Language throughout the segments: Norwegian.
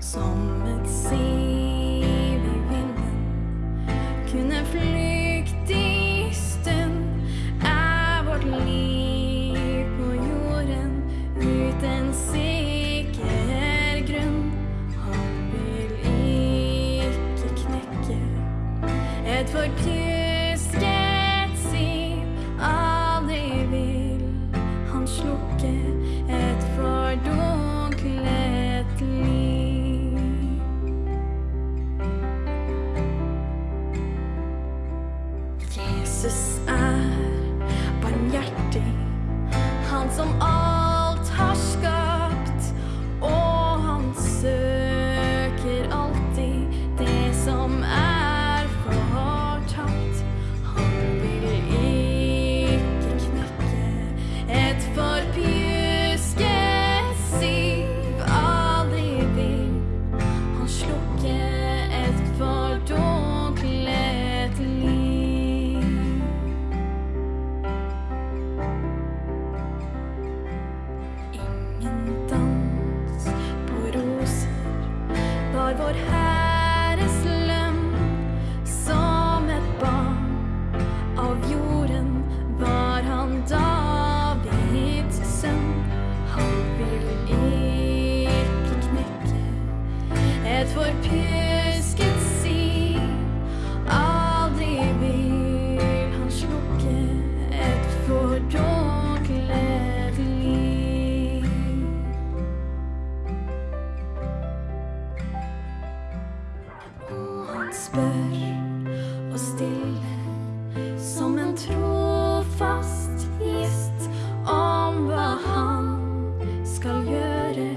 Som et siv i vinden kunne flyktig stund er vårt liv på jorden uten sikker grunn. Han vil ikke knekke et forpjusket Jesus er barmhjertig, han som alt spør og stille som en trofast gjest om hva han skal gjøre,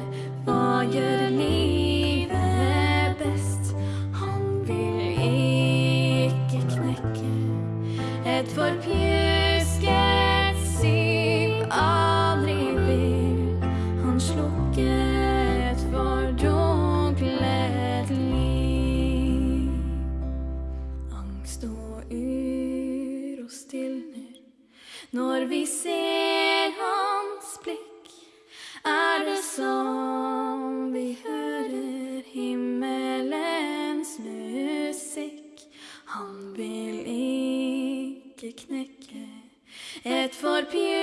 hva gjør livet best. Han vil ikke knekke et forpjusket Angst og uro stilner når vi ser hans blikk. Er det som vi hører himmelens musikk? Han vil ikke knekke et forpjusket